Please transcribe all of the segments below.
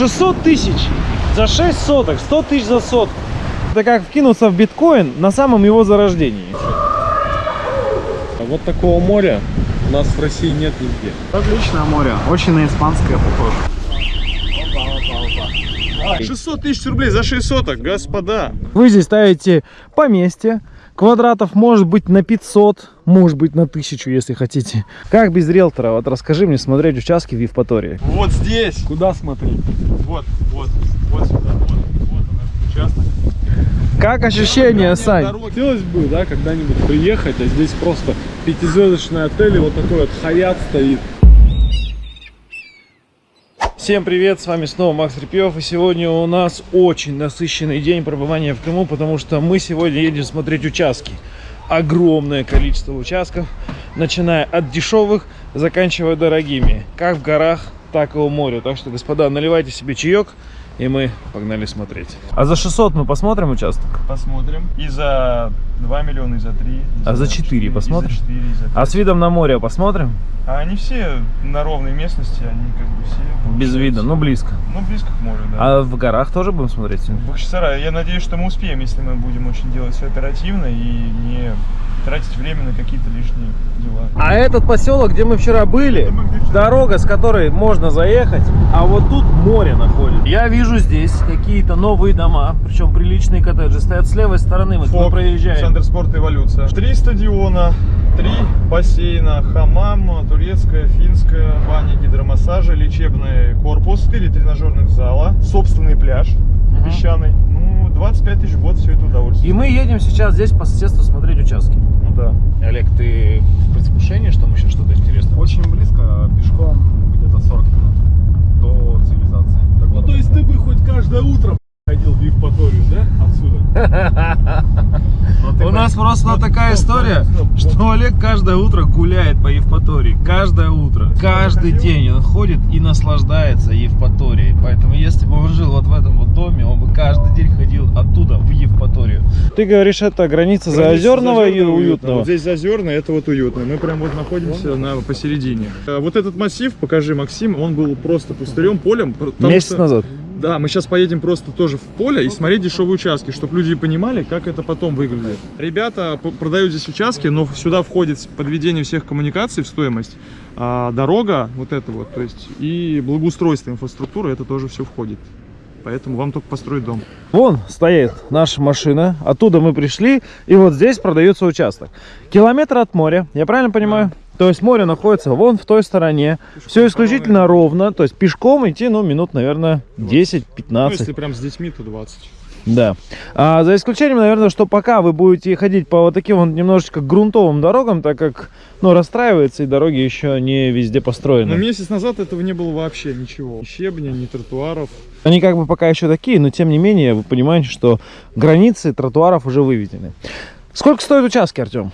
600 тысяч за 6 соток, 100 тысяч за сотку. Это как вкинуться в биткоин на самом его зарождении. А вот такого моря у нас в России нет нигде. Отличное море. Очень на испанское похоже. 600 тысяч рублей за 6 соток, господа. Вы здесь ставите поместье. Квадратов может быть на 500, может быть на 1000, если хотите. Как без риэлтора? Вот расскажи мне смотреть участки в Евпатории. Вот здесь. Куда смотреть? Вот, вот, вот сюда, вот, вот он, участок. Как ощущения, Сань? Хотелось бы, да, когда-нибудь приехать, а здесь просто пятизвездочный отель, и вот такой вот хаят стоит. Всем привет, с вами снова Макс Репьев, и сегодня у нас очень насыщенный день пребывания в Крыму, потому что мы сегодня едем смотреть участки. Огромное количество участков, начиная от дешевых, заканчивая дорогими, как в горах, так и у моря. Так что, господа, наливайте себе чаек, и мы погнали смотреть. А за 600 мы посмотрим участок? Посмотрим. И за 2 миллиона, и за 3. и А за 4 посмотрим? И за 4, и за 5. А с видом на море посмотрим? А они все на ровной местности, они как бы все... Без вида, ну близко. Ну, близко к морю, да. А в горах тоже будем смотреть? сегодня? Бахчисарай, я надеюсь, что мы успеем, если мы будем очень делать все оперативно и не тратить время на какие-то лишние дела. А этот поселок, где мы вчера были, мы вчера дорога, с которой можно заехать, а вот тут море находится. Я вижу здесь какие-то новые дома, причем приличные коттеджи, стоят с левой стороны, вот мы Фок, проезжаем. Центр спорта эволюция. Три стадиона, три бассейна, хамам, турецкая, финская, баня, гидромассажа, лечебный корпус, четыре тренажерных зала, собственный пляж Мгм. песчаный. Ну, 25 тысяч в год все это удовольствие. И мы едем сейчас здесь по соседству смотреть участки. Ну да. Олег, ты в предвкушении, что мы сейчас что-то интересное? Очень близко, пешком где-то 40 минут до цивилизации. до Ну, то есть ты бы хоть каждое утро ходил в Евпаторию, да, отсюда? Ты У нас просто стоп, такая история, что Олег каждое утро гуляет по Евпатории. Каждое утро. Каждый день он ходит и наслаждается Евпаторией. Поэтому если бы он жил вот в этом вот доме, он бы каждый день ходил оттуда в Евпаторию. Ты говоришь, это граница заозерного и уютного. Вот здесь зазерно, это вот уютно. Мы прям вот находимся на посередине. Э, Вот этот массив, покажи, Максим, он был просто пустырем, полем. Месяц назад. Да, мы сейчас поедем просто тоже в поле и смотреть дешевые участки, чтобы люди понимали, как это потом выглядит. Ребята продают здесь участки, но сюда входит подведение всех коммуникаций в стоимость, а дорога, вот это вот, то есть и благоустройство инфраструктуры, это тоже все входит. Поэтому вам только построить дом. Вон стоит наша машина, оттуда мы пришли, и вот здесь продается участок. Километр от моря, я правильно понимаю? То есть море находится вон в той стороне, все исключительно ровно, то есть пешком идти, ну, минут, наверное, 10-15. Ну, если прям с детьми, то 20. Да. А за исключением, наверное, что пока вы будете ходить по вот таким вот немножечко грунтовым дорогам, так как, ну, расстраивается и дороги еще не везде построены. Но месяц назад этого не было вообще ничего. Ни щебня, ни тротуаров. Они как бы пока еще такие, но тем не менее, вы понимаете, что границы тротуаров уже выведены. Сколько стоят участки, Артем?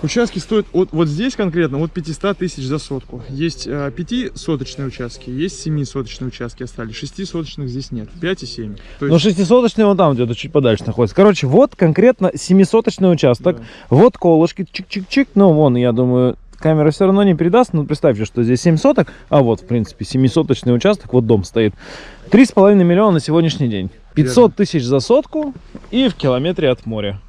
Участки стоят от, вот здесь конкретно от 500 тысяч за сотку. Есть э, 5-соточные участки, есть 7-соточные участки остались. 6-соточных здесь нет. 5 и 7. То Ну, есть, шестисоточный вон там где-то чуть подальше находится. Короче, вот конкретно семисоточный участок. Да. Вот колышки, чик-чик-чик. Ну, вон, я думаю, камера все равно не передаст. Но представьте, что здесь 7 соток. А вот, в принципе, семисоточный участок. Вот дом стоит. Три с половиной миллиона на сегодняшний день. 500 тысяч за сотку и в километре от моря.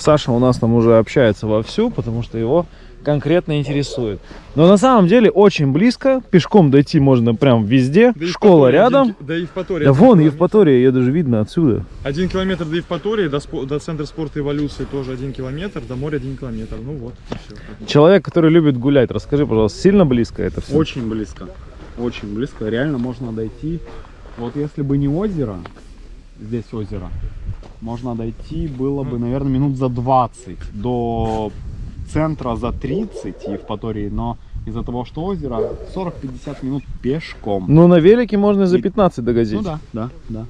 Саша у нас там уже общается вовсю, потому что его конкретно интересует. Но на самом деле очень близко. Пешком дойти можно прям везде. до Школа Евпатории рядом. один до Евпатории. Да вон километр. Евпатория, ее даже видно отсюда. Один километр до Евпатории, до, до центра спорта эволюции тоже один километр, до моря один километр. Ну вот, и всё. Человек, который любит гулять, расскажи, пожалуйста, сильно близко это все? Очень близко. Очень близко. Реально можно дойти. Вот если бы не озеро, здесь озеро, можно дойти было бы, наверное, минут за 20 до центра за 30 Евпатории, но из-за того, что озеро, 40-50 минут пешком. Ну, на велике можно и за 15 догозить. Ну да, да, да.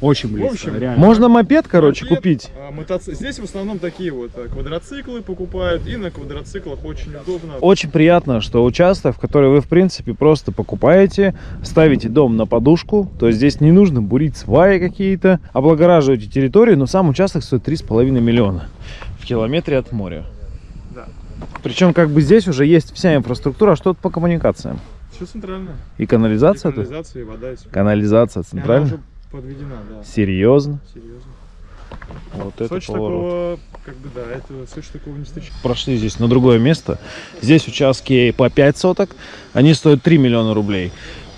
Очень близко, общем, реально. Можно мопед, короче, Мопед, купить. а, мотоци- Здесь в основном такие вот а, квадроциклы покупают, и на квадроциклах очень удобно. Очень приятно, что участок, в который вы, в принципе, просто покупаете, ставите дом на подушку, то есть здесь не нужно бурить сваи какие-то, облагораживаете территорию, но сам участок стоит 3,5 миллиона в километре от моря. Да. Причем как бы здесь уже есть вся инфраструктура, а что тут по коммуникациям? Все центральное. И И канализация тут? канализация, и вода, и. Канализация И центральная? Подведена, да. Серьезно? Серьезно. Вот это Сочи поворот. такого, как бы, да, это Сочи такого не встречал. Прошли здесь на другое место. Здесь участки по 5 соток. Они стоят 3 миллиона рублей.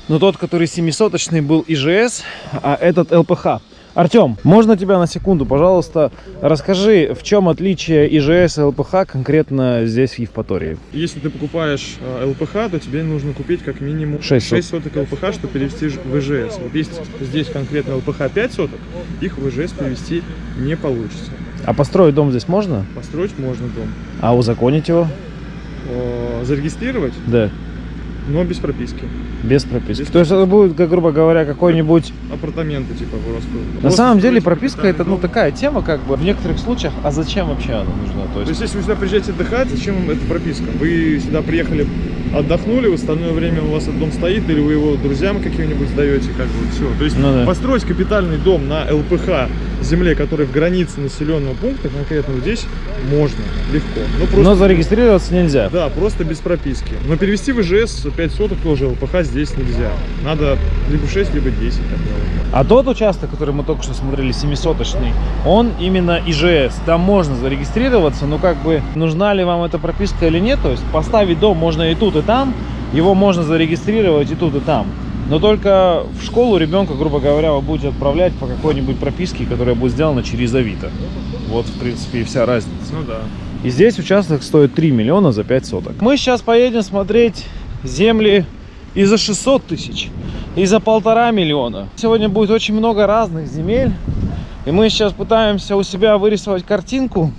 Но тот, который 7-соточный, был ИЖС, а этот ЛПХ. Артем, можно тебя на секунду, пожалуйста, расскажи, в чем отличие ИЖС и ЛПХ конкретно здесь в Евпатории? Если ты покупаешь э, ЛПХ, то тебе нужно купить как минимум Шесть 6, соток ЛПХ, чтобы перевести в ИЖС. Вот есть здесь конкретно ЛПХ 5 соток, их в ИЖС перевести не получится. А построить дом здесь можно? Построить можно дом. А узаконить его? О, зарегистрировать, Да, но без прописки. без прописки. Без То есть это будет, как, грубо говоря, какой-нибудь... Апартаменты типа просто. На просто самом деле прописка это ну такая тема, как бы в некоторых случаях, а зачем вообще она нужна? То То есть есть, если вы сюда приезжаете отдыхать, зачем вам эта прописка? Вы сюда приехали, отдохнули, в остальное время у вас этот дом стоит, или вы его друзьям каким-нибудь сдаете, как бы все. То есть Ну да. построить капитальный дом на ЛПХ земле, который в границе населенного пункта, конкретно вот здесь, можно, легко. Ну, просто, Но зарегистрироваться нельзя. Да, просто без прописки. Но перевести в ИЖС 5 соток тоже ЛПХ здесь нельзя. Надо либо 6, либо 10. так далее. А тот участок, который мы только что смотрели, 700-очный, он именно ИЖС. Там можно зарегистрироваться, но как бы нужна ли вам эта прописка или нет. То есть поставить дом можно и тут, и там. Его можно зарегистрировать и тут, и там. Но только в школу ребенка, грубо говоря, вы будете отправлять по какой-нибудь прописке, которая будет сделана через Авито. Вот, в принципе, и вся разница. Ну да. И здесь участок стоит 3 миллиона за 5 соток. Мы сейчас поедем смотреть земли и за 600 тысяч, и за полтора миллиона. Сегодня будет очень много разных земель. И мы сейчас пытаемся у себя вырисовать картинку,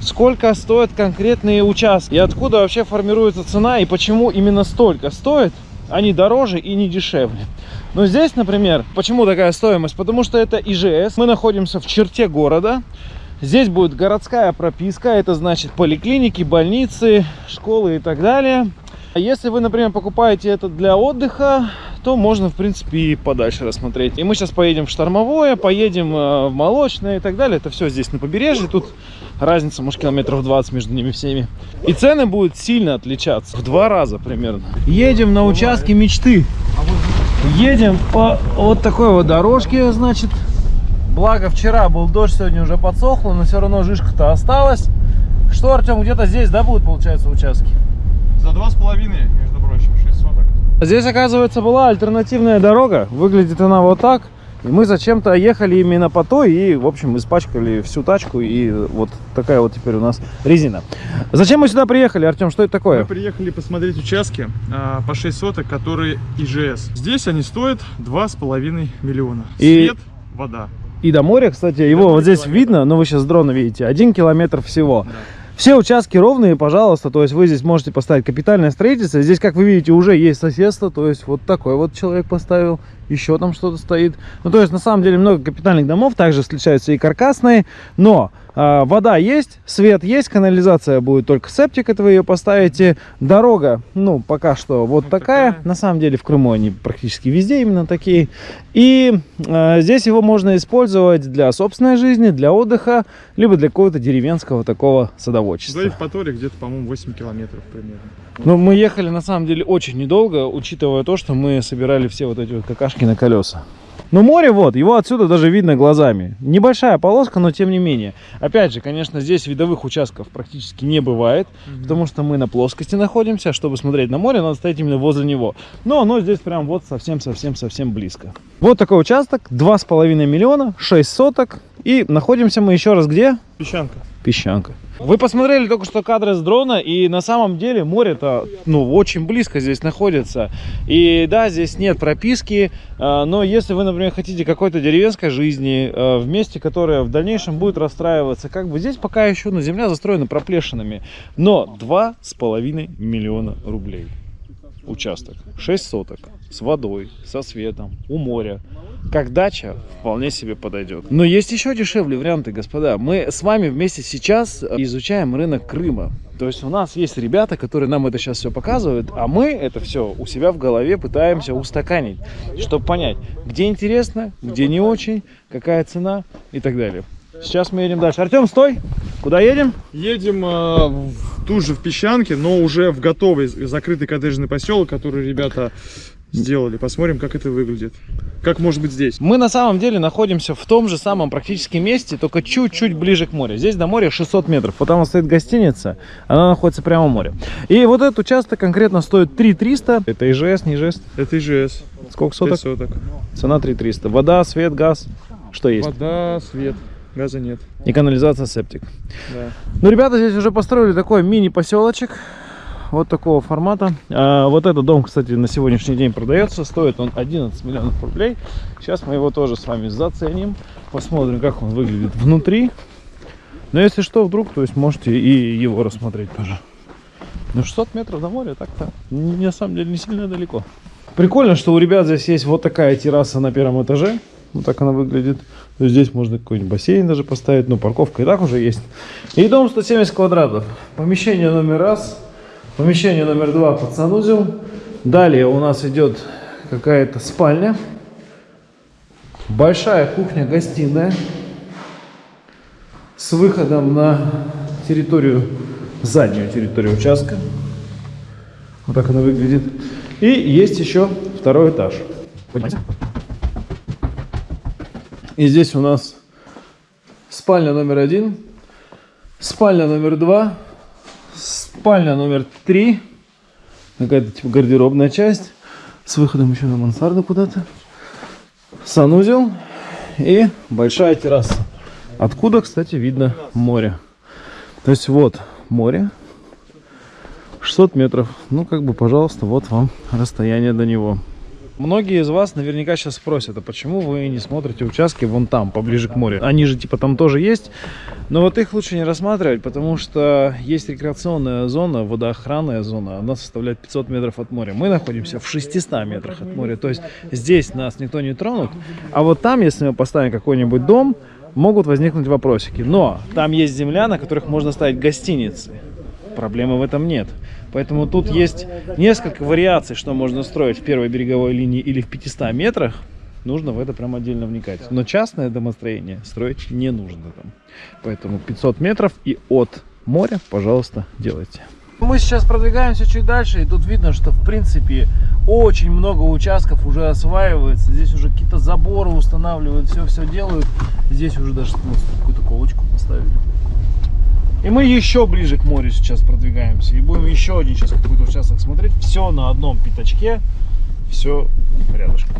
сколько стоят конкретные участки. И откуда вообще формируется цена, и почему именно столько стоит, не дороже и не дешевле. Но здесь, например, почему такая стоимость? Потому что это ИЖС. Мы находимся в черте города. Здесь будет городская прописка, это значит поликлиники, больницы, школы и так далее. А если вы, например, покупаете это для отдыха, то можно, в принципе, и подальше рассмотреть. И мы сейчас поедем в Штормовое, поедем э, в Молочное и так далее. Это все здесь на побережье. Тут разница, может, километров 20 между ними всеми. И цены будут сильно отличаться. В два раза примерно. Едем на участке мечты. Едем по вот такой вот дорожке, значит. Благо вчера был дождь, сегодня уже подсохло, но все равно жишка-то осталась. Что, Артем, где-то здесь, да, будут, получается, участки? За 2,5, между прочим, 6 соток. Здесь, оказывается, была альтернативная дорога. Выглядит она вот так. И мы зачем-то ехали именно по той и, в общем, испачкали всю тачку. И вот такая вот теперь у нас резина. Зачем мы сюда приехали, Артем? Что это Мы такое? приехали посмотреть участки а, по 6 соток, которые ИЖС. Здесь они стоят 2,5 миллиона. И- Свет, вода. И до моря, кстати, его вот здесь километр. видно, но вы сейчас с дрона видите, один километр всего. Да. Все участки ровные, пожалуйста, то есть вы здесь можете поставить капитальное строительство. Здесь, как вы видите, уже есть соседство, то есть вот такой вот человек поставил, еще там что-то стоит. Ну, то есть, на самом деле, много капитальных домов, также встречаются и каркасные, но а, вода есть, свет есть, канализация будет только септик, это вы ее поставите. Дорога, ну, пока что вот Вот такая. такая. На самом деле, в Крыму они практически везде именно такие. И э, здесь его можно использовать для собственной жизни, для отдыха, либо для какого-то деревенского такого До садоводчества. Евпатории где-то, по-моему, 8 километров примерно. Но мы ехали на самом деле очень недолго, учитывая то, что мы собирали все вот эти вот какашки на колеса. Но море вот, его отсюда даже видно глазами. Небольшая полоска, но тем не менее. Опять же, конечно, здесь видовых участков практически не бывает, потому что мы на плоскости находимся. Чтобы смотреть на море, надо стоять именно возле него. Но оно здесь прям вот совсем-совсем-совсем близко. Вот такой участок, 2,5 миллиона, 6 соток. И находимся мы еще раз где? Песчанка. Песчанка. Вы посмотрели только что кадры с дрона, и на самом деле море-то ну, очень близко здесь находится. И да, здесь нет прописки, э, но если вы, например, хотите какой-то деревенской жизни э, в месте, которое в дальнейшем будет расстраиваться, как бы здесь пока еще ну, земля застроена проплешинами, но 2,5 миллиона рублей участок, 6 соток, с водой, со светом, у моря. Как дача вполне себе подойдет. Но есть еще дешевле варианты, господа. Мы с вами вместе сейчас изучаем рынок Крыма. То есть у нас есть ребята, которые нам это сейчас все показывают, а мы это все у себя в голове пытаемся устаканить, чтобы понять, где интересно, где не очень, какая цена и так далее. Сейчас мы едем дальше. Артем, стой! Куда едем? Едем э, в, тут же в Песчанке, но уже в готовый закрытый коттеджный поселок, который ребята сделали. Посмотрим, как это выглядит. Как может быть здесь. Мы на самом деле находимся в том же самом практически месте, только чуть-чуть ближе к морю. Здесь до моря 600 метров. Вот там стоит гостиница, она находится прямо в море. И вот этот участок конкретно стоит 3300. Это ИЖС, не ИЖС? Это ИЖС. Сколько соток? соток. Цена 3300. Вода, свет, газ. Что есть? Вода, свет. Газа нет. И канализация, септик. Да. Ну, ребята здесь уже построили такой мини-поселочек. Вот такого формата. А, вот этот дом, кстати, на сегодняшний день продается. Стоит он 11 миллионов рублей. Сейчас мы его тоже с вами заценим. Посмотрим, как он выглядит внутри. Но если что, вдруг, то есть можете и его рассмотреть тоже. Ну, 600 метров до моря так-то, на самом деле, не сильно далеко. Прикольно, что у ребят здесь есть вот такая терраса на первом этаже. Вот так она выглядит. Есть здесь можно какой-нибудь бассейн даже поставить. Ну, парковка и так уже есть. И дом 170 квадратов. Помещение номер раз. Помещение номер два под санузел. Далее у нас идет какая-то спальня. Большая кухня-гостиная. С выходом на территорию, заднюю территорию участка. Вот так она выглядит. И есть еще второй этаж. Поднимайся. И здесь у нас спальня номер один, спальня номер два, спальня номер три, какая-то типа гардеробная часть с выходом еще на мансарду куда-то, санузел и большая терраса. Откуда, кстати, видно море. То есть вот море, 600 метров. Ну, как бы, пожалуйста, вот вам расстояние до него. Многие из вас наверняка сейчас спросят, а почему вы не смотрите участки вон там, поближе к морю? Они же типа там тоже есть, но вот их лучше не рассматривать, потому что есть рекреационная зона, водоохранная зона, она составляет 500 метров от моря. Мы находимся в 600 метрах от моря, то есть здесь нас никто не тронут, а вот там, если мы поставим какой-нибудь дом, могут возникнуть вопросики. Но там есть земля, на которых можно ставить гостиницы. Проблемы в этом нет. Поэтому тут есть несколько вариаций, что можно строить в первой береговой линии или в 500 метрах. Нужно в это прям отдельно вникать. Но частное домостроение строить не нужно там. Поэтому 500 метров и от моря, пожалуйста, делайте. Мы сейчас продвигаемся чуть дальше, и тут видно, что в принципе очень много участков уже осваивается. Здесь уже какие-то заборы устанавливают, все-все делают. Здесь уже даже ну, какую-то колочку поставили. И мы еще ближе к морю сейчас продвигаемся. И будем еще один сейчас какой-то участок смотреть. Все на одном пятачке. Все рядышком.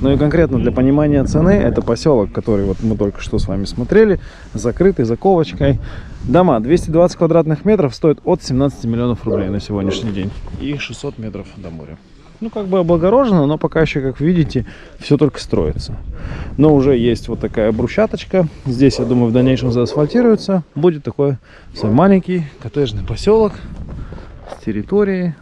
Ну и конкретно для понимания цены, это поселок, который вот мы только что с вами смотрели, закрытый заковочкой. Дома 220 квадратных метров стоят от 17 миллионов рублей на сегодняшний день. И 600 метров до моря. Ну, как бы облагорожено, но пока еще, как видите, все только строится. Но уже есть вот такая брусчаточка. Здесь, я думаю, в дальнейшем заасфальтируется. Будет такой свой маленький коттеджный поселок с территорией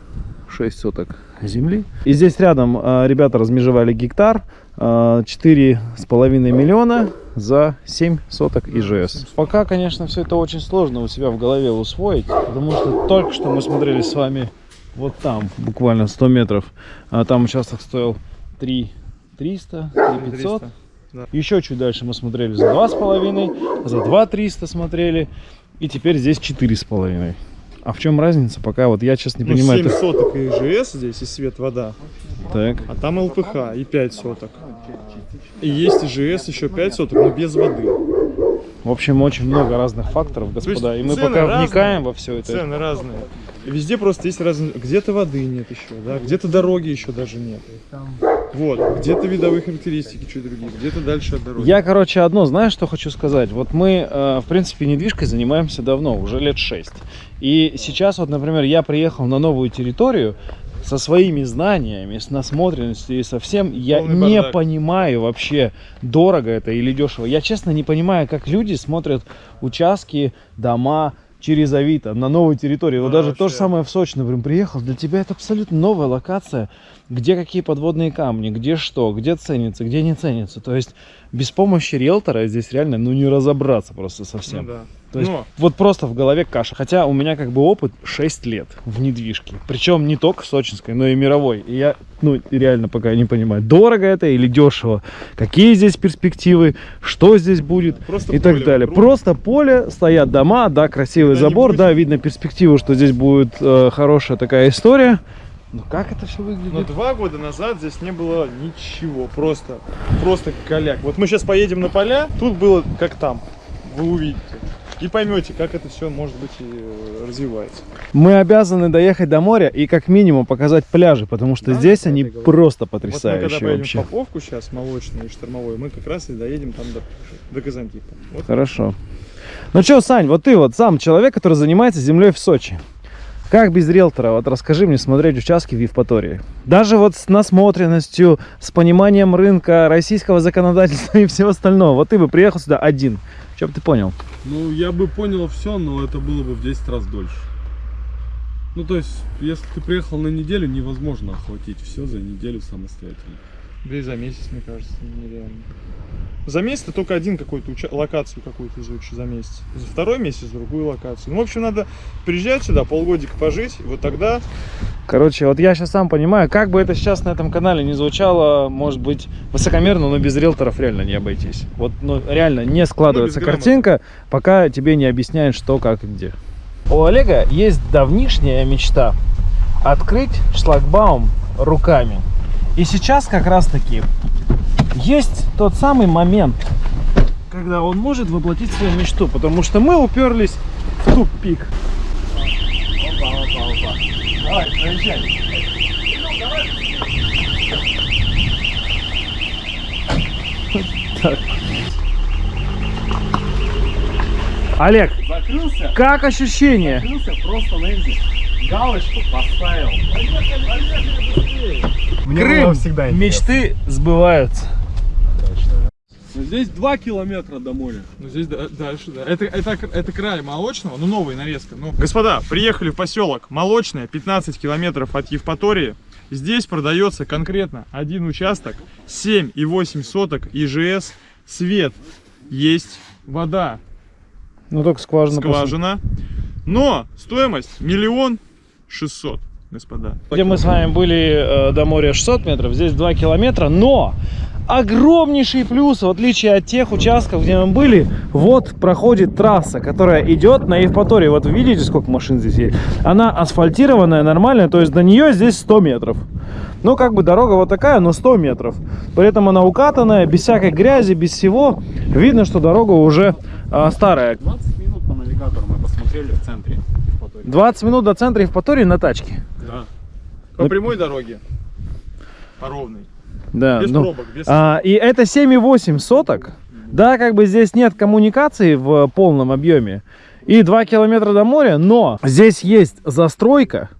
6 соток земли. И здесь рядом э, ребята размежевали гектар, э, 4,5 миллиона за 7 соток ИЖС. Пока, конечно, все это очень сложно у себя в голове усвоить, потому что только что мы смотрели с вами вот там, буквально 100 метров. А там участок стоил 3 300, 3 500. да. Еще чуть дальше мы смотрели за 2,5, за 2 300 смотрели. И теперь здесь 4,5. А в чем разница? Пока вот я сейчас не Ну, понимаю. 7 это- соток и ИЖС здесь, и свет, вода. Так. А там ЛПХ и 5 соток. И есть ИЖС еще 5 соток, но без воды. В общем, очень много разных факторов, господа. И мы пока разные, вникаем во все это. Цены разные. Везде просто есть разные. Где-то воды нет еще, да, где-то дороги еще даже нет. Вот, где-то видовые характеристики чуть другие, где-то дальше от дороги. Я, короче, одно, знаешь, что хочу сказать? Вот мы, э, в принципе, недвижкой занимаемся давно, уже лет 6. И сейчас, вот, например, я приехал на новую территорию со своими знаниями, с насмотренностью и со всем. Я Полный не бардак. понимаю вообще, дорого это или дешево. Я, честно, не понимаю, как люди смотрят участки, дома через Авито на новой территории. Вот Да, даже то же вообще. самое в Сочи, например, приехал. Для тебя это абсолютно новая локация, где какие подводные камни, где что, где ценится, где не ценится. То есть без помощи риэлтора здесь реально ну не разобраться просто Ну совсем. да. То есть Но вот просто в голове каша. Хотя у меня как бы опыт 6 лет в недвижке. Причем не только сочинской, но и мировой. И я, ну, реально пока не понимаю, дорого это или дешево. Какие здесь перспективы, что здесь будет просто и так поле далее. вокруг. Просто поле, стоят дома, да, красивый Когда забор, будет- да, видно перспективу, что здесь будет э, хорошая такая история. Но как это все выглядит? Но два года назад здесь не было ничего, просто, просто коляк. Вот мы сейчас поедем на поля, тут было как там, вы увидите. И поймете, как это все, может быть, и э, развивается. Мы обязаны доехать до моря и как минимум показать пляжи, потому что Да, здесь они просто Вот мы когда потрясающие поедем вообще. в Поповку сейчас, молочный и штормовой, мы как раз и доедем там до, до Казантипа. Вот. Хорошо. Ну что, Сань, вот ты вот сам человек, который занимается землей в Сочи. Как без риэлтора, вот расскажи мне смотреть участки в Евпатории. Даже вот с насмотренностью, с пониманием рынка, российского законодательства и всего остального. Вот ты бы приехал сюда один. Что бы ты понял? Ну, я бы понял все, но это было бы в 10 раз дольше. Ну, то есть, если ты приехал на неделю, невозможно охватить все за неделю самостоятельно. Да и за месяц, мне кажется, нереально. За месяц ты только один какую-то уча- локацию какую-то изучишь за месяц. За второй месяц другую локацию. Ну, в общем, надо приезжать сюда, полгодика пожить, и вот тогда Короче, вот я сейчас сам понимаю, как бы это сейчас на этом канале не звучало, может быть, высокомерно, но без риэлторов реально не обойтись. Вот, ну, реально не складывается грамоты. картинка, пока тебе не объясняют, что, как и где. У Олега есть давнишняя мечта открыть шлагбаум руками. И сейчас как раз таки есть тот самый момент, когда он может воплотить свою мечту, потому что мы уперлись в тупик. Давай, проезжай. Так. Олег, Закрылся, как ощущение? закрылся, просто Лэнди галочку поставил. Мне Крым. было всегда интересно. Мечты сбываются. Но здесь 2 километра до моря. Ну здесь да- дальше, да. Это, это, это край молочного, ну новая нарезка. Ну. Господа, приехали в поселок Молочное, 15 километров от Евпатории. Здесь продается конкретно один участок, 7,8 соток ИЖС, свет есть, вода, Ну только скважина. скважина. Но стоимость миллион шестьсот, господа. Где мы с вами были э, до моря 600 метров, здесь 2 километра, но огромнейший плюс, в отличие от тех участков, где мы были, вот проходит трасса, которая идет на Евпатории. Вот вы видите, сколько машин здесь есть? Она асфальтированная, нормальная, то есть до нее здесь 100 метров. Ну, как бы дорога вот такая, но 100 метров. При этом она укатанная, без всякой грязи, без всего. Видно, что дорога уже а, старая. 20 минут по навигатору мы посмотрели в центре. Евпатории. 20 минут до центра Евпатории на тачке. Да. По прямой дороге, по ровной, Да, без ну, пробок, без... А, и это 7,8 соток. Да, как бы здесь нет коммуникации в полном объеме. И 2 километра до моря, но здесь есть застройка.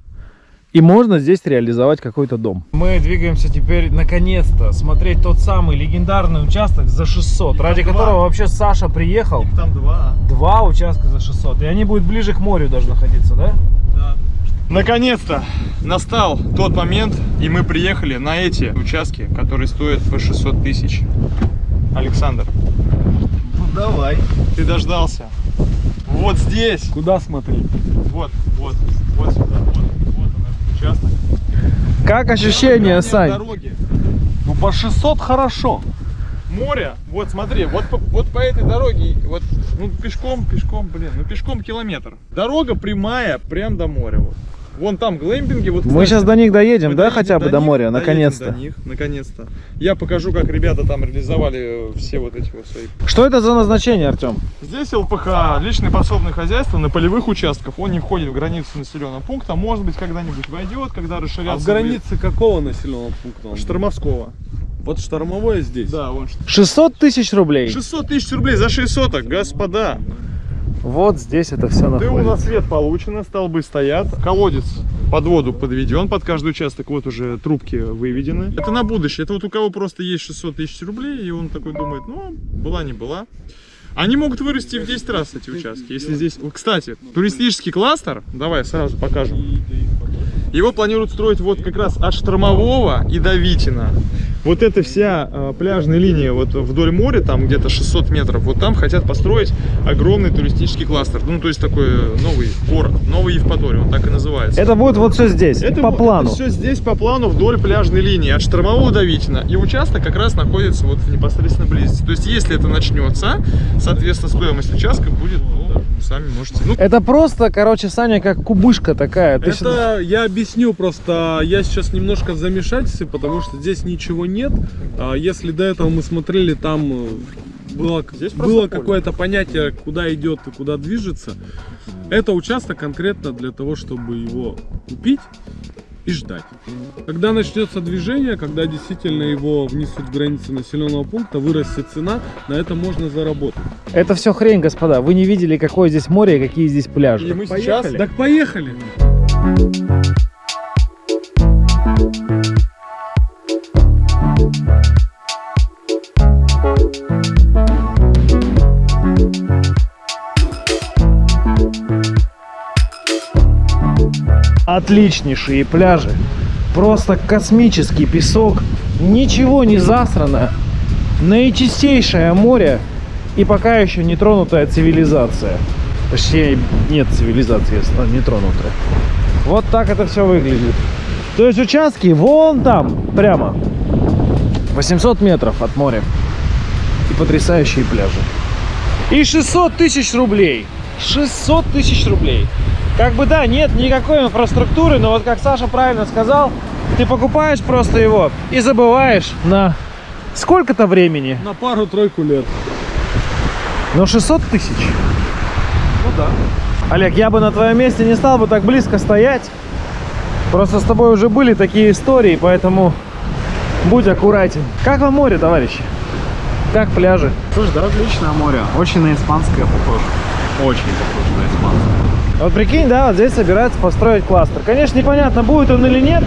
И можно здесь реализовать какой-то дом. Мы двигаемся теперь, наконец-то, смотреть тот самый легендарный участок за 600, ради два. которого вообще Саша приехал. Их там два. Два участка за 600. И они будут ближе к морю даже находиться, да? Наконец-то настал тот момент, и мы приехали на эти участки, которые стоят по 600 тысяч. Александр, Ну давай. ты дождался. Вот здесь, Куда смотреть? вот, вот, вот сюда, вот, вот он этот участок. Как ощущения, Сань? дороги. Ну, по 600 хорошо. Море, вот смотри, вот по, вот по этой дороге, вот, ну пешком, пешком, блин, ну пешком километр. Дорога прямая, прям до моря. Вот. Вон там глэмпинги, вот. Мы кстати, сейчас до них доедем, Мы да, доедем хотя бы до них, моря, наконец-то. До них, наконец-то. Я покажу, как ребята там реализовали э, все вот эти вот свои. Что это за назначение, Артем? Здесь ЛПХ, личное подсобное хозяйство на полевых участках. Он не входит в границу населенного пункта. Может быть, когда-нибудь войдет, когда А расширятся. в границе какого населенного пункта? он? Штормовского. Вот штормовое здесь. Да, вон. 600 тысяч рублей. 600 тысяч рублей за 6 соток, господа. Вот здесь это все Ты у находится. нас свет получено, столбы стоят. Колодец под воду подведен, под каждый участок вот уже трубки выведены. Это на будущее. Это вот у кого просто есть 600 тысяч рублей, и он такой думает, ну, была не была. Они могут вырасти в 10 раз эти участки. Если здесь... Кстати, туристический кластер, давай сразу покажем. Его планируют строить вот как раз от Штормового и до Витина. Вот эта вся э, пляжная линия вот вдоль моря, там где-то 600 метров, вот там хотят построить огромный туристический кластер. Ну, то есть такой э, новый город, новый Евпаторий, он так и называется. Это будет вот все здесь, по вот- плану. все здесь по плану вдоль пляжной линии, от Штормового до Витина. И участок как раз находится вот в непосредственной близости. То есть, если это начнется, соответственно, стоимость участка будет, ну, сами можете. Ну, Это просто, короче, Саня, как кубышка такая. Ты Это я объясню, просто я сейчас немножко в замешательстве, потому что здесь ничего нет. А Если до этого мы смотрели, там э, было, Здесь было какое-то понятие, куда идет и куда движется. Это участок конкретно для того, чтобы его купить и ждать. Когда начнется движение, когда действительно его внесут в границы населенного пункта, вырастет цена, на это можно заработать. Это все хрень, господа. Вы не видели, какое здесь море и какие здесь пляжи. и мы сейчас... Так поехали! Отличнейшие пляжи. Просто космический песок. Ничего не засрано. Наичистейшее море. И пока еще не тронутая цивилизация. Точнее, нет цивилизации, если не тронутая. Вот так это все выглядит. То есть участки вон там, прямо. 800 метров от моря. И потрясающие пляжи. И 600 тысяч рублей. 600 тысяч рублей. Как бы да, нет никакой инфраструктуры, но вот как Саша правильно сказал, ты покупаешь просто его и забываешь на сколько-то времени. На пару-тройку лет. Но 600 тысяч. Ну да. Олег, я бы на твоем месте не стал бы так близко стоять. Просто с тобой уже были такие истории, поэтому будь аккуратен. Как вам море, товарищи? Как пляжи? Слушай, да отличное море. Очень на испанское похоже. Очень похоже на испанское. Вот прикинь, да, вот здесь собираются построить кластер. Конечно, непонятно, будет он или нет,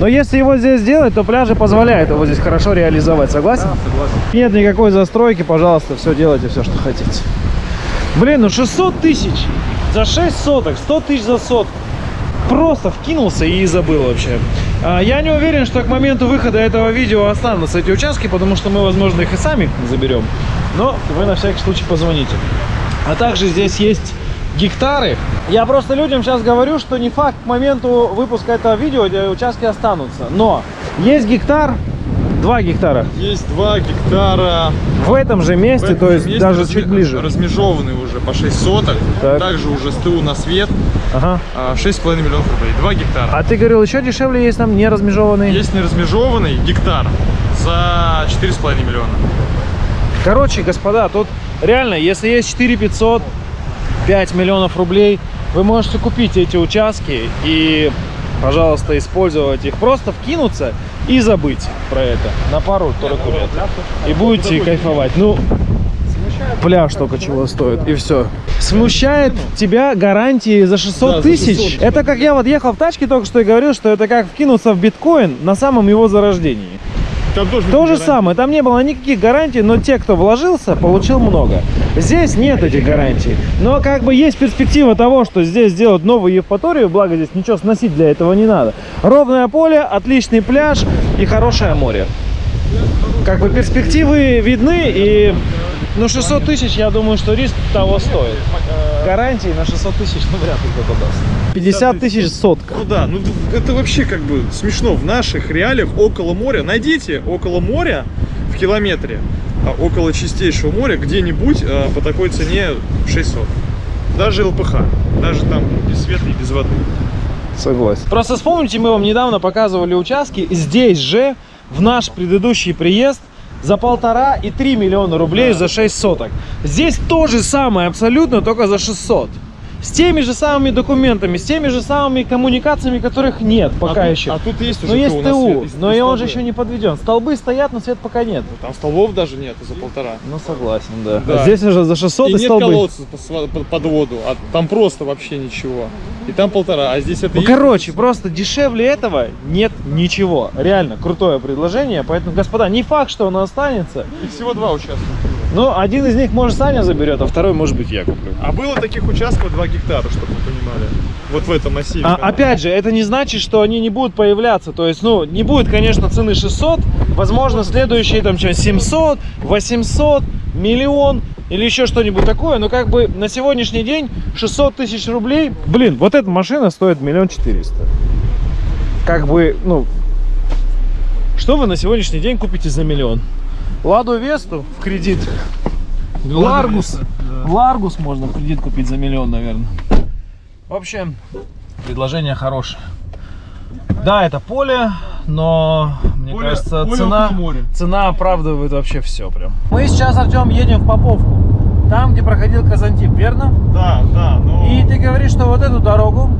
но если его здесь сделать, то пляжи позволяют его здесь хорошо реализовать. Согласен? согласен. Нет никакой застройки, пожалуйста, все делайте, все, что хотите. Блин, ну 600 тысяч за 6 соток, 100 тысяч за сотку. Просто вкинулся и забыл вообще. А, Я не уверен, что к моменту выхода этого видео останутся эти участки, потому что мы, возможно, их и сами заберем. Но вы на всякий случай позвоните. А также здесь есть гектары. Я просто людям сейчас говорю, что не факт к моменту выпуска этого видео участки останутся. Но есть гектар, два гектара Есть 2 гектара в этом же месте, этом то есть месте даже разме- чуть ближе. Размежованные уже по 6 соток. Так. Также уже с тылу на свет. Ага. а, 6,5 миллионов рублей. 2 гектара. А ты говорил, еще дешевле есть там не размежеванные. Есть неразмежованный гектар за 4,5 миллиона. Короче, господа, тут реально, если есть 4 500, 5 миллионов рублей, вы можете купить эти участки и, пожалуйста, использовать их. Просто вкинуться и забыть про это на пару-тройку лет. И будете кайфовать. Ну, пляж только чего стоит, и все. Смущает тебя гарантии за 600 Да, за тысяч? 600. Это как я вот ехал в тачке только что и говорил, что это как вкинуться в биткоин на самом его зарождении. Там тоже То же гарантии. самое, там не было никаких гарантий, но те, кто вложился, получил много. Здесь нет этих гарантий. Но как бы есть перспектива того, что здесь сделают новую Евпаторию, благо здесь ничего сносить для этого не надо. Ровное поле, отличный пляж и хорошее море. Как бы перспективы видны и... Ну 600 тысяч, я думаю, что риск того стоит. Гарантии на 600 тысяч, ну вряд ли кто-то даст. 50 тысяч сотка. Ну да, ну это вообще как бы смешно. В наших реалиях около моря, найдите около моря в километре, а, около чистейшего моря, где-нибудь а, по такой цене 600. Даже ЛПХ, даже там без света и без воды. Согласен. Просто вспомните, мы вам недавно показывали участки здесь же, в наш предыдущий приезд, за полтора и 3 миллиона рублей за 6 соток. Здесь то же самое абсолютно, только за 600. С теми же самыми документами, с теми же самыми коммуникациями, которых нет пока а еще. Тут, а тут есть уже но есть ТУ и- но и он же еще не подведен. Столбы стоят, но свет пока нет. Там столбов даже нет за полтора. Ну согласен, да. Да. А здесь уже за 600 И и, нет столбы. колодца под, под воду, а там просто вообще ничего. И там полтора, а здесь это Ну, есть. короче, просто дешевле этого нет ничего. Реально крутое предложение. Поэтому, господа, не факт, что оно останется. И всего два участка. Но один из них, может, Саня заберет, а второй, может быть, я куплю. А было таких участков 2 гектара, чтобы вы понимали. вот в этом массиве. А, опять же, это не значит, что они не будут появляться. То есть, ну, не будет, конечно, цены 600. Возможно, следующие там что 700, 800, миллион или еще что-нибудь такое. Но как бы на сегодняшний день 600 тысяч рублей. Блин, вот эта машина стоит миллион четыреста. Как бы, ну, что вы на сегодняшний день купите за миллион? Ладу Весту в кредит. Ларгус. Ларгус можно в кредит купить за миллион, наверное. В общем, предложение хорошее. Да, это поле, но мне Поле- кажется, поле цена, цена оправдывает вообще все прям. Мы сейчас, Артем, едем в Поповку. Там, где проходил Казантип, верно? Да, да, но... И ты говоришь, что вот эту дорогу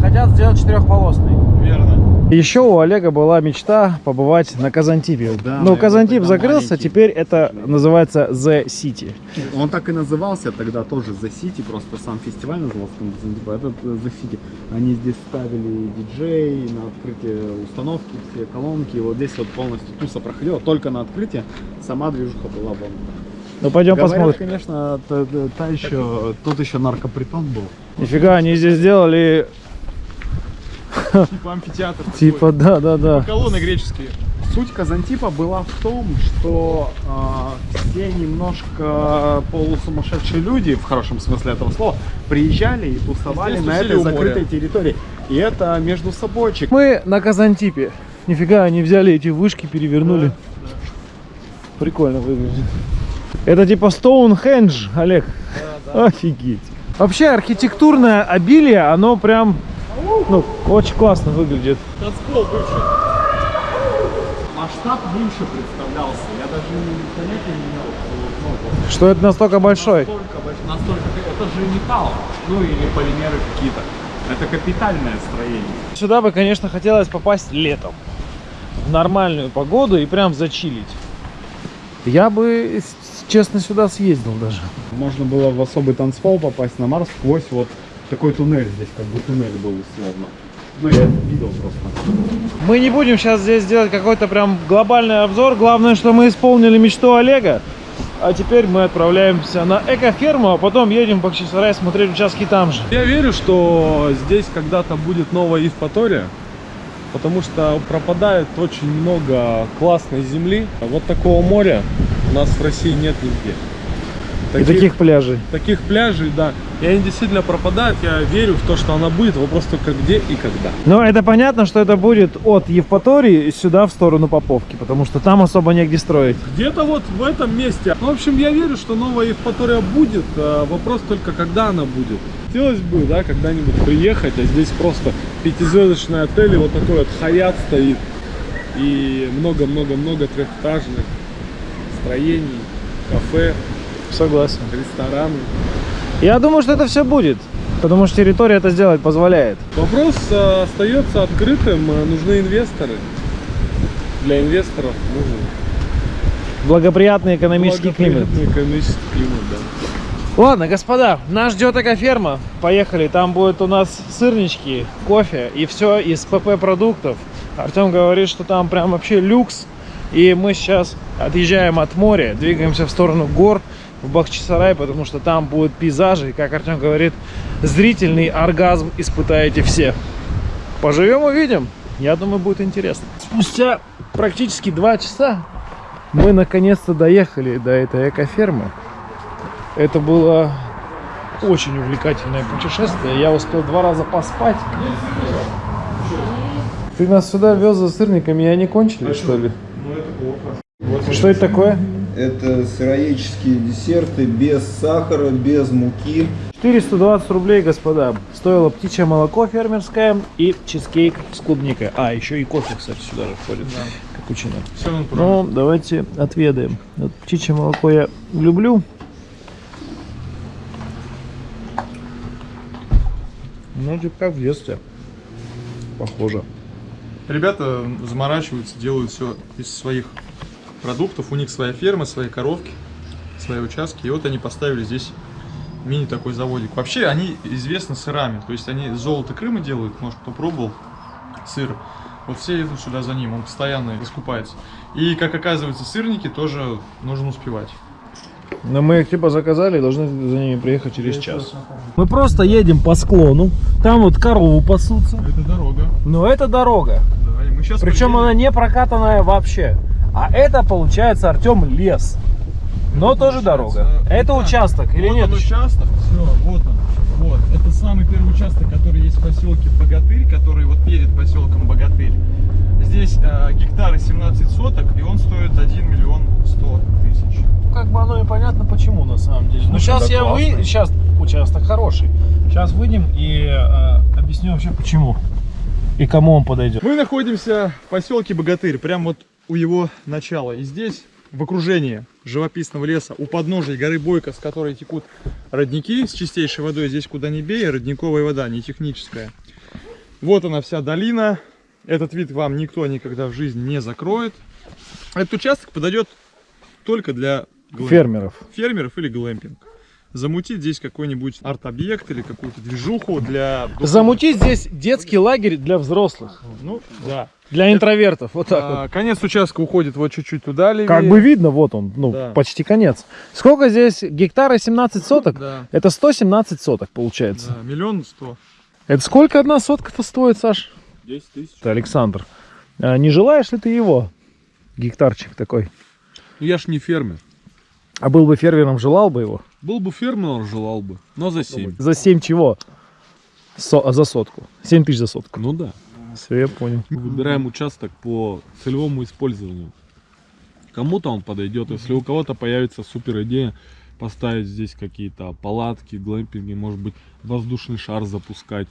хотят сделать четырехполосной. Верно. Еще у Олега была мечта побывать на Казантипе. Да, Но Казантип закрылся, маленький. теперь это называется The City. Он так и назывался тогда тоже The City, просто сам фестиваль назывался там, типа, этот э, The City. Они здесь ставили диджей на открытие установки, все колонки. И вот здесь вот полностью туса проходила, только на открытие. Сама движуха была вон. Ну пойдем Говорят, посмотрим. конечно, та- та еще, тут еще наркопритон был. Нифига, они здесь сделали Типа амфитеатр. типа, да, да, да. Колонны греческие. Суть Казантипа была в том, что а, все немножко полусумасшедшие люди, в хорошем смысле этого слова, приезжали и тусовали на этой моря. закрытой территории. И это между собойчик. Мы на Казантипе. Нифига, они взяли эти вышки, перевернули. Прикольно выглядит. Это типа Стоунхендж, Олег. Офигеть. Вообще архитектурное обилие, оно прям ну, очень классно выглядит. Танцпол бывший. Масштаб меньше представлялся. Я даже понятия не имел, что ну, Что это настолько большой. настолько, настолько, это же металл, ну или полимеры какие-то. Это капитальное строение. Сюда бы, конечно, хотелось попасть летом. В нормальную погоду и прям зачилить. Я бы, честно, сюда съездил даже. Можно было в особый танцпол попасть на Марс сквозь вот такой туннель здесь, как бы туннель был условно. Ну, я видел просто. Мы не будем сейчас здесь делать какой-то прям глобальный обзор. Главное, что мы исполнили мечту Олега. А теперь мы отправляемся на экоферму, а потом едем в Бахчисарай смотреть участки там же. Я верю, что здесь когда-то будет новая Евпатория, потому что пропадает очень много классной земли. Вот такого моря у нас в России нет нигде. И таких пляжей. таких пляжей, да. И они действительно пропадают. Я верю в то, что она будет. Вопрос только где и когда. Но это понятно, что это будет от Евпатории сюда в сторону Поповки, потому что там особо негде строить. Где-то вот в этом месте. Ну, в общем, я верю, что новая Евпатория будет. а Вопрос только, когда она будет. Хотелось бы, да, когда-нибудь приехать, а здесь просто пятизвездочный отель, и вот такой вот хаят стоит. И много-много-много трехэтажных строений, кафе, Согласен. рестораны. Я думаю, что это все будет, потому что территория это сделать позволяет. Вопрос э, остается открытым. Э, Нужны инвесторы. Для инвесторов нужен Благоприятный экономический климат. благоприятный экономический климат, да. Ладно, господа, нас ждет экоферма. Поехали, там будет у нас сырнички, кофе и все из ПП продуктов. Артем говорит, что там прям вообще люкс. И мы сейчас отъезжаем от моря, двигаемся в сторону гор, в Бахчисарай, потому что там будут пейзажи. И, как Артем говорит, зрительный оргазм испытаете все. Поживем, увидим. Я думаю, будет интересно. Спустя практически два часа мы наконец-то доехали до этой экофермы. Это было очень увлекательное путешествие. Я успел два раза поспать. Ты нас сюда вез за сырниками, и они кончились, что ли? Что это такое? Это сыроедческие десерты без сахара, без муки. 420 рублей, господа. Стоило птичье молоко фермерское и чизкейк с клубникой. А, еще и кофе, кстати, сюда же входит. Капучино. Все равно Ну, давайте отведаем. Вот птичье молоко я люблю. Ну, типа как в детстве. Похоже. Ребята заморачиваются, делают все из своих продуктов. У них своя ферма, свои коровки, свои участки. И вот они поставили здесь мини такой заводик. Вообще они известны сырами. То есть они золото Крыма делают, может кто пробовал сыр. Вот все идут сюда за ним, он постоянно раскупается. И как оказывается, сырники тоже нужно успевать. Но мы их типа заказали и должны за ними приехать через час. Мы просто едем по склону. Там вот корову пасутся. Это дорога. Но это дорога. Да, и мы сейчас Причем она не прокатанная вообще. А это получается, Артем, лес. Но тоже дорога. Это участок или вот нет? Он участок, все, вот он. Вот. Это самый первый участок, который есть в поселке Богатырь, который вот перед поселком Богатырь. Здесь э, гектары 17 соток, и он стоит 1 миллион 100 тысяч. Как бы оно и понятно почему на самом деле. Слушай, сейчас да я вы, сейчас участок хороший. Сейчас выйдем и э, объясню вообще почему и кому он подойдет. Мы находимся в поселке Богатырь, прямо вот у его начала. И здесь, в окружении живописного леса, у подножия горы Бойко, с которой текут родники с чистейшей водой, здесь куда ни бей, родниковая вода, не техническая. Вот она вся долина. Этот вид вам никто никогда в жизни не закроет. Этот участок подойдет только для глэм- Фермеров. фермеров или глэмпинг. Замутить здесь какой-нибудь арт-объект или какую-то движуху для... Замутить здесь детский лагерь для взрослых. Ну, да. Для интровертов. Вот так вот. А, конец участка уходит вот чуть-чуть туда левее. Как бы видно, вот он, ну, Да. почти конец. Сколько здесь? Гектара 17 соток? Да, Это 117 соток получается. да, миллион сто. Это сколько одна сотка-то стоит, Саш? 10 тысяч. Это Александр. А не желаешь ли ты его? Гектарчик такой. Ну, я ж не фермер. А был бы фермером, желал бы его? Был бы фермером, желал бы. Но за 7. За 7 чего? Со- а за сотку. 7 тысяч за сотку. Ну да. Все, я понял. Выбираем участок по целевому использованию. Кому-то он подойдет, если у кого-то появится супер идея поставить здесь какие-то палатки, глэмпинги, может быть воздушный шар запускать.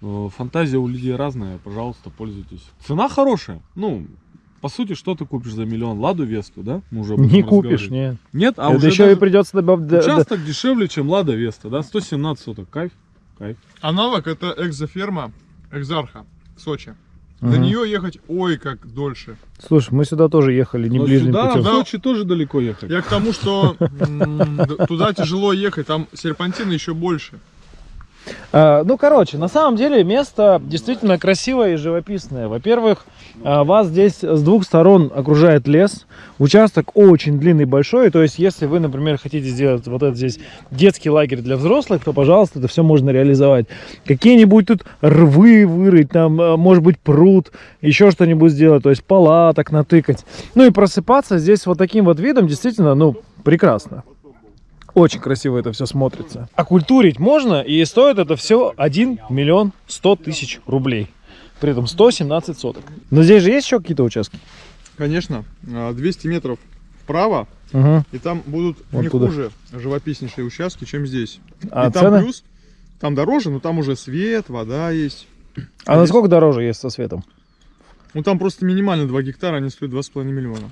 Э, Фантазия у людей разная, пожалуйста, пользуйтесь. Цена хорошая. Ну, по сути, что ты купишь за миллион? Ладу Весту, да? Мы уже Не купишь, нет. Нет, а Это уже еще даже и придется добавить... участок дешевле, чем Лада Веста, да? 117 соток, кайф, кайф. Аналог это экзоферма Экзарха в Сочи. До нее ехать ой как дольше. Слушай, мы сюда тоже ехали не Но ближним сюда, путем. в Сочи тоже далеко ехать. Я к тому, что туда тяжело ехать, там серпантина еще больше. А, ну, короче, на самом деле место действительно красивое и живописное. Во-первых, а, вас здесь с двух сторон окружает лес. Участок очень длинный, большой. То есть, если вы, например, хотите сделать вот этот здесь детский лагерь для взрослых, то, пожалуйста, это все можно реализовать. Какие-нибудь тут рвы вырыть, там, а, может быть, пруд, еще что-нибудь сделать. То есть, палаток натыкать. Ну и просыпаться здесь вот таким вот видом действительно, ну, прекрасно. Очень красиво это все смотрится. Окультурить можно, и стоит это все 1 миллион 100 тысяч рублей. При этом 117 соток. Но здесь же есть еще какие-то участки? Конечно, а, 200 метров вправо, Угу. и там будут Вон не туда. хуже живописнейшие участки, чем здесь. А и там цены? плюс, там дороже, но там уже свет, вода есть. А насколько дороже есть со светом? Ну там просто минимально 2 гектара, они стоят 2,5 миллиона.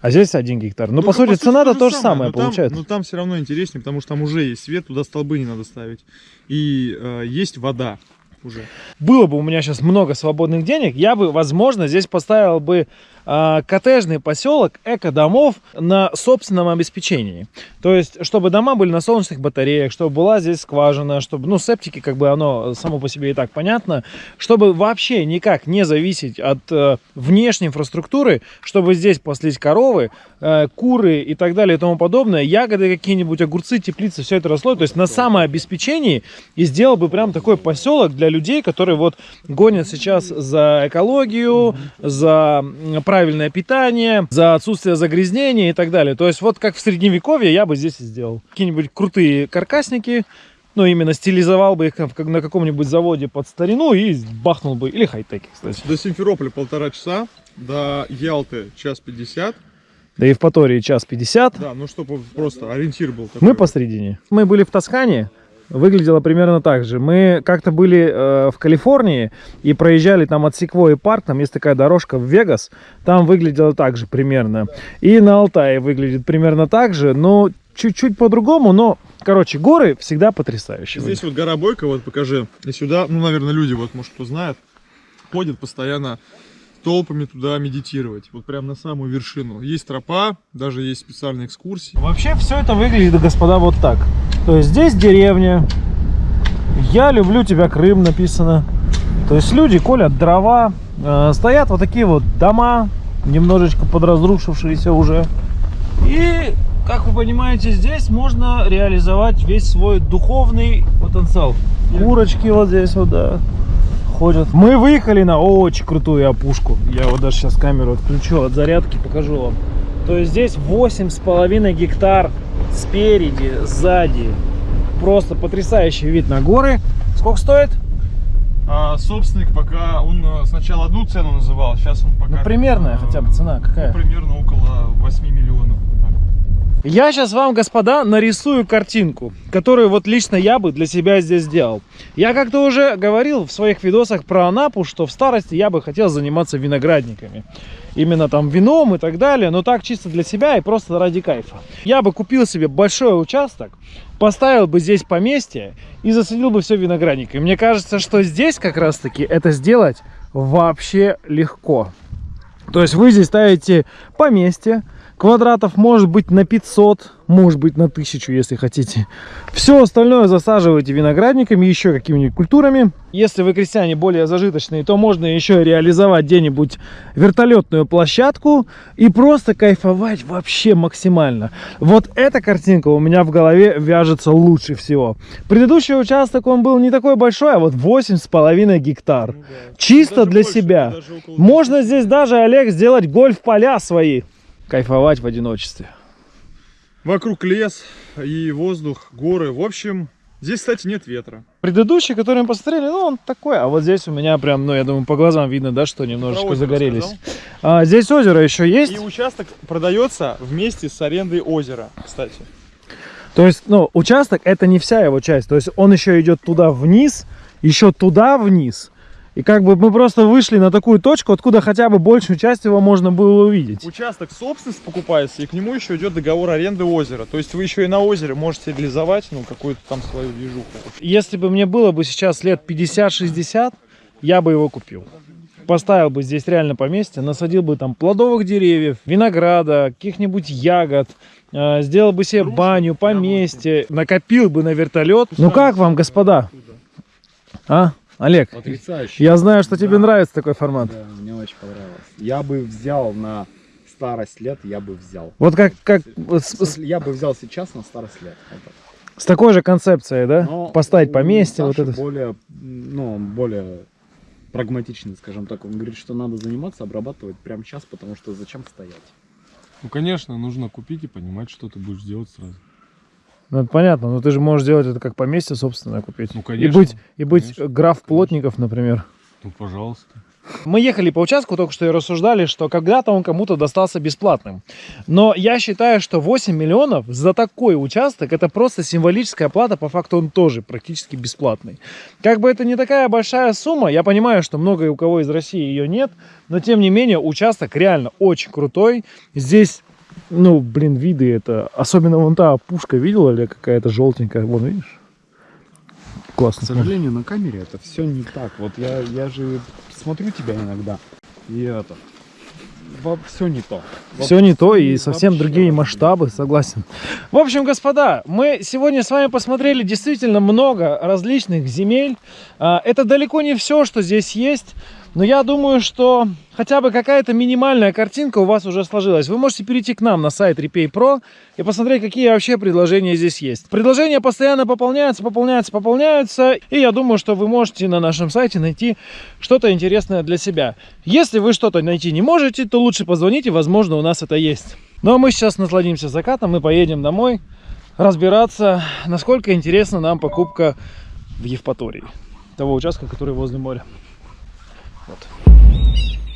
А здесь 1 гектар. Ну, по сути, цена-то то же самое там- получается. но там все равно интереснее, потому что там уже есть свет, туда столбы не надо ставить. И э, есть вода уже. Было бы у меня сейчас много свободных денег, я бы, возможно, здесь поставил бы коттеджный поселок эко-домов на собственном обеспечении. То есть, чтобы дома были на солнечных батареях, чтобы была здесь скважина, чтобы, ну, септики, как бы оно само по себе и так понятно, чтобы вообще никак не зависеть от э, внешней инфраструктуры, чтобы здесь паслись коровы, э, куры и так далее и тому подобное, ягоды какие-нибудь, огурцы, теплицы, все это росло. То есть на самообеспечении и сделал бы прям такой поселок для людей, которые вот гонят сейчас за экологию, за м, правильное питание, за отсутствие загрязнения и так далее. То есть вот как в средневековье я бы здесь и сделал. Какие-нибудь крутые каркасники, ну, именно стилизовал бы их как на каком-нибудь заводе под старину и бахнул бы. Или хай-теки, кстати. До Симферополя полтора часа, до Ялты час пятьдесят. До Евпатории час 50. Да, ну чтобы просто ориентир был такой. Мы посредине. Мы были в Тоскане. Выглядело примерно так же. Мы как-то были э, в Калифорнии и проезжали там от Секвои парк, там есть такая дорожка в Вегас, там выглядело так же примерно. И на Алтае выглядит примерно так же, но чуть-чуть по-другому, но, короче, горы всегда потрясающие. Здесь вот гора Бойко, вот покажи. И сюда, ну, наверное, люди, вот, может, кто знает, ходят постоянно толпами туда медитировать. Вот прям на самую вершину. Есть тропа, даже есть специальные экскурсии. Вообще все это выглядит, господа, вот так. То есть здесь деревня. Я люблю тебя, Крым написано. То есть люди колят дрова. э, стоят вот такие вот дома, немножечко подразрушившиеся уже. И как вы понимаете, здесь можно реализовать весь свой духовный потенциал. Курочки вот здесь вот, да, ходят. Мы выехали на очень крутую опушку. Я вот даже сейчас камеру отключу от зарядки, покажу вам. То есть здесь восемь с половиной гектар спереди, сзади. Просто потрясающий вид на горы. Сколько стоит? А, собственник пока, он э, сначала одну цену называл, сейчас он пока... Ну, примерная э, хотя бы цена какая? Ну, примерно около 8 миллионов. вот. Я сейчас вам, господа, нарисую картинку, которую вот лично я бы для себя здесь сделал. Я как-то уже говорил в своих видосах про Анапу, что в старости я бы хотел заниматься виноградниками. Именно там вином и так далее, но так чисто для себя и просто ради кайфа. Я бы купил себе большой участок, поставил бы здесь поместье и засадил бы все виноградниками. Мне кажется, что здесь как раз таки это сделать вообще легко. То есть вы здесь ставите поместье, квадратов может быть на 500, может быть на 1000, если хотите. Все остальное засаживаете виноградниками, еще какими-нибудь культурами. Если вы крестьяне более зажиточные, то можно еще реализовать где-нибудь вертолетную площадку и просто кайфовать вообще максимально. Вот эта картинка у меня в голове вяжется лучше всего. Предыдущий участок, он был не такой большой, а вот 8,5 гектар. Чисто Даже для больше, себя. Можно здесь даже, Олег, сделать гольф-поля свои. Кайфовать в одиночестве. Вокруг лес и воздух, горы. В общем, здесь, кстати, нет ветра. Предыдущий, который мы посмотрели, ну, он такой. А вот здесь у меня прям, ну, я думаю, по глазам видно, да, что немножечко загорелись. сказал? А, здесь озеро еще есть. И участок продается вместе с арендой озера, кстати. То есть, ну, участок это не вся его часть. То есть он еще идет туда вниз, еще туда вниз. И как бы мы просто вышли на такую точку, откуда хотя бы большую часть его можно было увидеть. Участок собственность покупается, и к нему еще идет договор аренды озера. То есть вы еще и на озере можете реализовать, ну, какую-то там свою движуху. Если бы мне было бы сейчас лет 50-60, я бы его купил. Поставил бы здесь реально поместье, насадил бы там плодовых деревьев, винограда, каких-нибудь ягод, э, сделал бы себе баню, поместье, накопил бы на вертолет. Ну как вам, господа? А, Олег? Потрясающе. Я знаю, что тебе нравится такой формат. Да, мне очень понравилось. Я бы взял на старость лет, я бы взял. Вот как, как Я бы взял сейчас на старость лет. С такой же концепцией, да? Но Поставить поместье, вот это. более, ну, он более прагматичный, скажем так. Он говорит, что надо заниматься, обрабатывать прямо сейчас, потому что зачем стоять. Ну, конечно, нужно купить и понимать, что ты будешь делать сразу. Ну, это понятно, но ты же можешь сделать это как поместье собственное купить. Ну, И конечно, быть, и быть конечно, граф Плотников, например. Ну, пожалуйста. Мы ехали по участку, только что и рассуждали, что когда-то он кому-то достался бесплатным. Но я считаю, что 8 миллионов за такой участок это просто символическая плата, по факту он тоже практически бесплатный. Как бы это не такая большая сумма, я понимаю, что много у кого из России ее нет, но тем не менее участок реально очень крутой. Здесь, ну, блин, виды это, особенно вон та опушка, видела ли какая-то желтенькая, вон, видишь? К Классно. сожалению, на камере это все не так. Вот я, я же смотрю тебя иногда, и это... Все не то. Все не то и совсем другие масштабы, согласен. В общем, господа, мы сегодня с вами посмотрели действительно много различных земель. А, Это далеко не все, что здесь есть. Но я думаю, что хотя бы какая-то минимальная картинка у вас уже сложилась. Вы можете перейти к нам на сайт Repay Pro и посмотреть, какие вообще предложения здесь есть. Предложения постоянно пополняются, пополняются, пополняются. И я думаю, что вы можете на нашем сайте найти что-то интересное для себя. Если вы что-то найти не можете, то лучше позвоните, возможно, у нас это есть. Ну а мы сейчас насладимся закатом и поедем домой разбираться, насколько интересна нам покупка в Евпатории. Того участка, который возле моря. Beep.